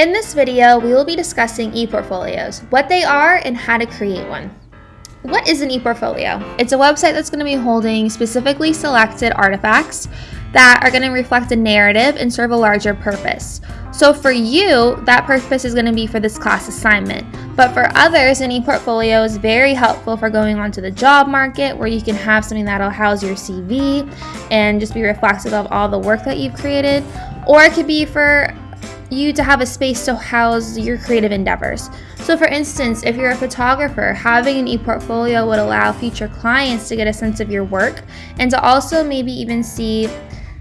In this video, we will be discussing ePortfolios, what they are and how to create one. What is an ePortfolio? It's a website that's going to be holding specifically selected artifacts that are going to reflect a narrative and serve a larger purpose. So for you, that purpose is going to be for this class assignment. But for others, an ePortfolio is very helpful for going onto the job market where you can have something that'll house your CV and just be reflective of all the work that you've created. Or it could be for you to have a space to house your creative endeavors. So for instance, if you're a photographer, having an e-portfolio would allow future clients to get a sense of your work and to also maybe even see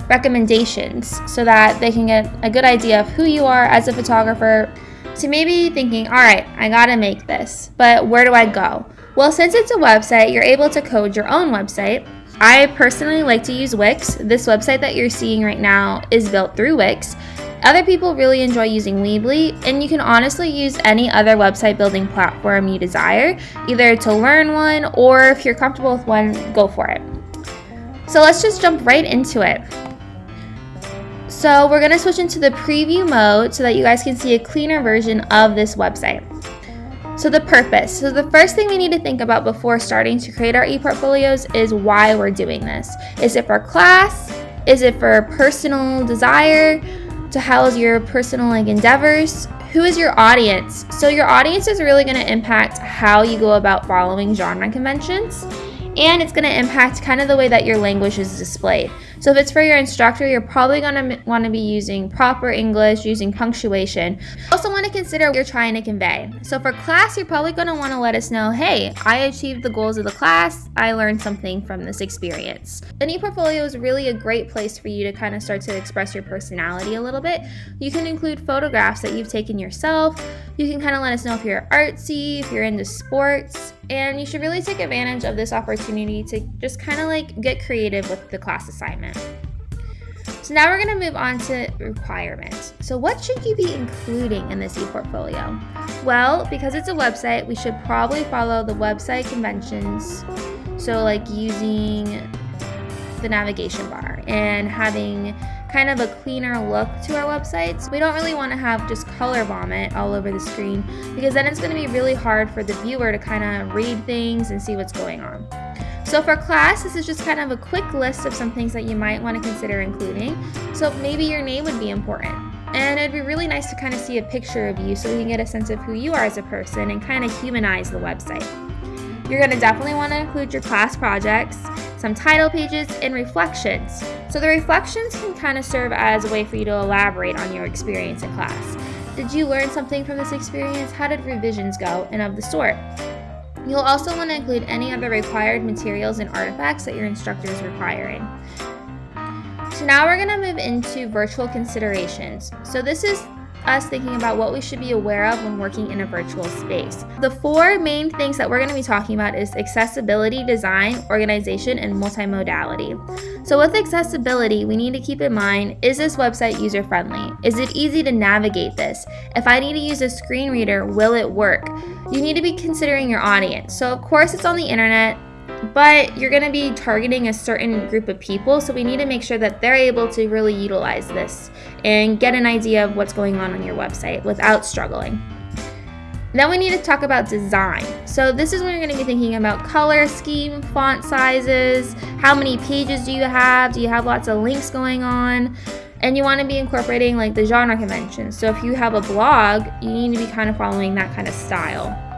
recommendations so that they can get a good idea of who you are as a photographer to maybe thinking, all right, I gotta make this, but where do I go? Well, since it's a website, you're able to code your own website. I personally like to use Wix. This website that you're seeing right now is built through Wix. Other people really enjoy using Weebly, and you can honestly use any other website building platform you desire, either to learn one or if you're comfortable with one, go for it. So let's just jump right into it. So we're going to switch into the preview mode so that you guys can see a cleaner version of this website. So the purpose. So the first thing we need to think about before starting to create our e-portfolios is why we're doing this. Is it for class? Is it for personal desire? To house your personal like endeavors. Who is your audience? So your audience is really going to impact how you go about following genre conventions and it's going to impact kind of the way that your language is displayed so if it's for your instructor, you're probably going to want to be using proper English, using punctuation. Also want to consider what you're trying to convey. So for class, you're probably going to want to let us know, hey, I achieved the goals of the class. I learned something from this experience. An e-portfolio is really a great place for you to kind of start to express your personality a little bit. You can include photographs that you've taken yourself. You can kind of let us know if you're artsy, if you're into sports, and you should really take advantage of this opportunity to just kind of like get creative with the class assignment. So now we're going to move on to requirements. So what should you be including in this e-portfolio? Well, because it's a website, we should probably follow the website conventions. So like using the navigation bar and having kind of a cleaner look to our websites. We don't really want to have just color vomit all over the screen because then it's going to be really hard for the viewer to kind of read things and see what's going on. So for class, this is just kind of a quick list of some things that you might want to consider including. So maybe your name would be important. And it'd be really nice to kind of see a picture of you so we can get a sense of who you are as a person and kind of humanize the website. You're going to definitely want to include your class projects, some title pages, and reflections. So the reflections can kind of serve as a way for you to elaborate on your experience in class. Did you learn something from this experience? How did revisions go? And of the sort. You'll also want to include any other required materials and artifacts that your instructor is requiring. So now we're going to move into virtual considerations. So this is us thinking about what we should be aware of when working in a virtual space. The four main things that we're going to be talking about is accessibility, design, organization, and multimodality. So with accessibility, we need to keep in mind, is this website user-friendly? Is it easy to navigate this? If I need to use a screen reader, will it work? You need to be considering your audience. So of course it's on the internet, but you're going to be targeting a certain group of people, so we need to make sure that they're able to really utilize this and get an idea of what's going on on your website without struggling. Then we need to talk about design. So this is when you're going to be thinking about color scheme, font sizes, how many pages do you have, do you have lots of links going on, and you want to be incorporating like the genre conventions. So if you have a blog, you need to be kind of following that kind of style.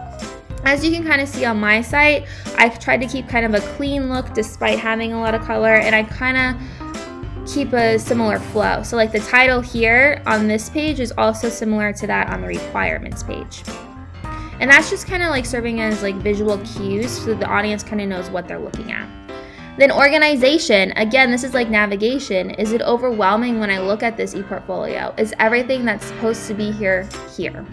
As you can kind of see on my site, I've tried to keep kind of a clean look despite having a lot of color and I kind of keep a similar flow. So like the title here on this page is also similar to that on the requirements page. And that's just kind of like serving as like visual cues so the audience kind of knows what they're looking at. Then organization, again, this is like navigation. Is it overwhelming when I look at this ePortfolio? Is everything that's supposed to be here, here?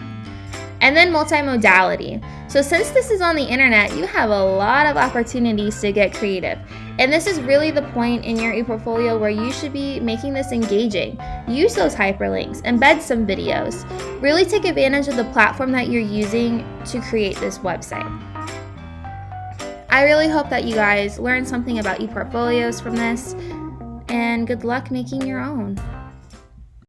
And then multimodality. So since this is on the internet, you have a lot of opportunities to get creative. And this is really the point in your ePortfolio where you should be making this engaging. Use those hyperlinks, embed some videos. Really take advantage of the platform that you're using to create this website. I really hope that you guys learned something about ePortfolios from this, and good luck making your own.